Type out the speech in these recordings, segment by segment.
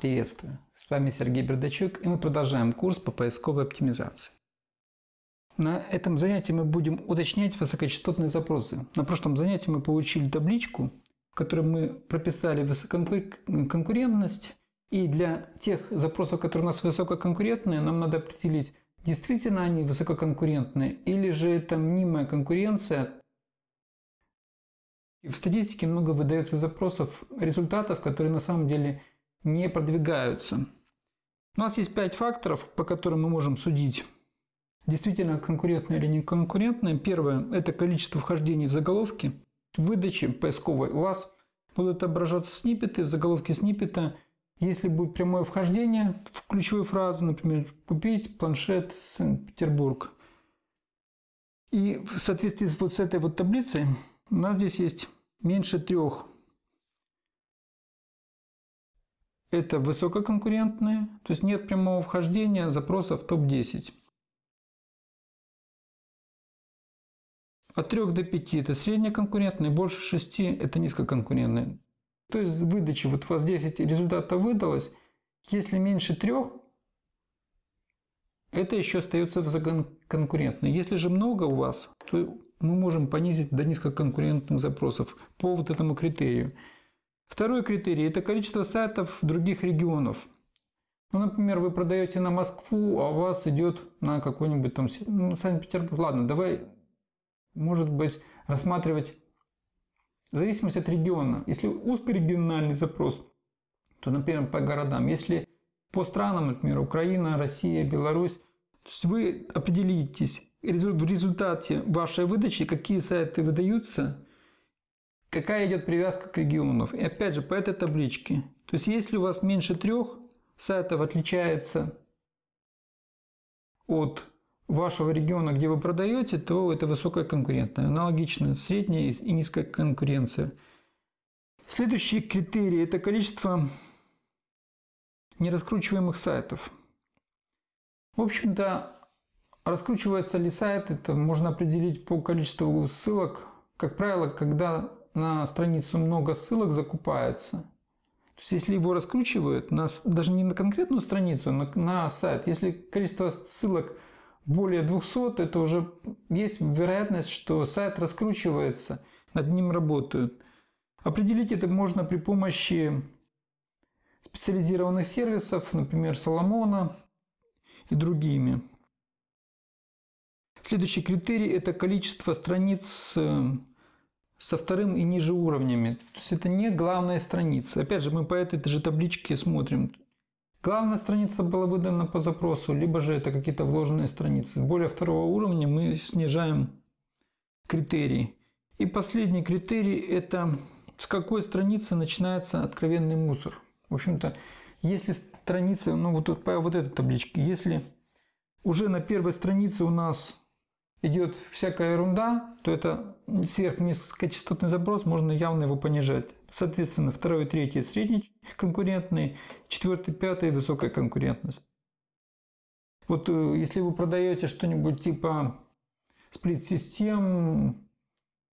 Приветствую! С вами Сергей Бердачук и мы продолжаем курс по поисковой оптимизации. На этом занятии мы будем уточнять высокочастотные запросы. На прошлом занятии мы получили табличку, в которой мы прописали высококонкурентность. И для тех запросов, которые у нас высококонкурентные, нам надо определить, действительно они высококонкурентные или же это мнимая конкуренция. В статистике много выдается запросов, результатов, которые на самом деле не продвигаются. У нас есть пять факторов, по которым мы можем судить, действительно конкурентные или не конкурентные. Первое – это количество вхождений в заголовки. В выдаче поисковой у вас будут отображаться сниппеты, заголовки сниппета. Если будет прямое вхождение в ключевую фразу, например, «купить планшет Санкт-Петербург», и в соответствии вот с этой вот таблицей у нас здесь есть меньше трех Это высококонкурентные, то есть нет прямого вхождения запросов в топ-10. От 3 до 5 это среднеконкурентные, больше 6 это низкоконкурентные. То есть в выдаче вот у вас 10 результатов выдалось, если меньше 3, это еще остается высококонкурентной. Если же много у вас, то мы можем понизить до низкоконкурентных запросов по вот этому критерию. Второй критерий – это количество сайтов других регионов. Ну, например, вы продаете на Москву, а у вас идет на какой-нибудь там ну, Санкт-Петербург. Ладно, давай, может быть, рассматривать в зависимости от региона. Если узкорегиональный запрос, то, например, по городам. Если по странам, например, Украина, Россия, Беларусь, то есть вы определитесь в результате вашей выдачи, какие сайты выдаются, какая идет привязка к регионов. И опять же, по этой табличке. То есть, если у вас меньше трех сайтов отличается от вашего региона, где вы продаете, то это высокая конкурентная. Аналогично средняя и низкая конкуренция. Следующий критерий – это количество нераскручиваемых сайтов. В общем-то, раскручивается ли сайт, это можно определить по количеству ссылок. Как правило, когда на страницу много ссылок закупается. То есть, если его раскручивают, на, даже не на конкретную страницу, но на сайт, если количество ссылок более 200, это уже есть вероятность, что сайт раскручивается, над ним работают. Определить это можно при помощи специализированных сервисов, например, Соломона и другими. Следующий критерий – это количество страниц со вторым и ниже уровнями. То есть это не главная страница. Опять же, мы по этой же табличке смотрим. Главная страница была выдана по запросу, либо же это какие-то вложенные страницы. Более второго уровня мы снижаем критерии. И последний критерий – это с какой страницы начинается откровенный мусор. В общем-то, если страница, ну вот по вот этой табличке, если уже на первой странице у нас идет всякая ерунда, то это сверхнизкочастотный запрос, можно явно его понижать. Соответственно, второй и средний конкурентный, четвертый, пятый высокая конкурентность. Вот э, если вы продаете что-нибудь типа сплит-систем,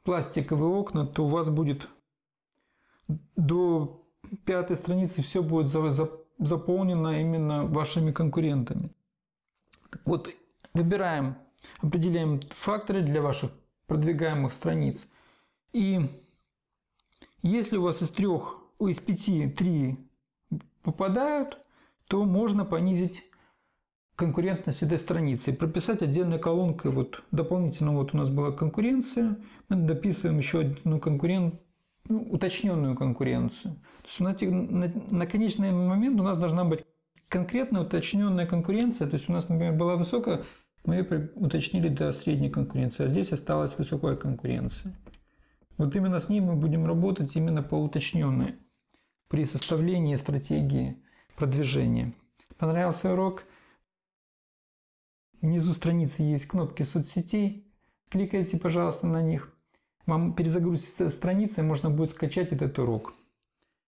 пластиковые окна, то у вас будет до пятой страницы все будет заполнено именно вашими конкурентами. Вот выбираем Определяем факторы для ваших продвигаемых страниц. И если у вас из трех, из пяти три попадают, то можно понизить конкурентность этой страницы прописать отдельной колонкой. Вот дополнительно вот у нас была конкуренция, мы дописываем еще одну конкурент, ну, уточненную конкуренцию. То есть у нас на, на конечный момент у нас должна быть конкретная уточненная конкуренция. То есть у нас, например, была высокая мы уточнили до средней конкуренции, а здесь осталась высокая конкуренция. Вот именно с ней мы будем работать именно по уточненной при составлении стратегии продвижения. Понравился урок? Внизу страницы есть кнопки соцсетей. Кликайте, пожалуйста, на них. Вам перезагрузится страница, и можно будет скачать этот урок.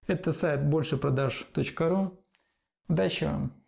Это сайт большепродаж.ру. Удачи вам!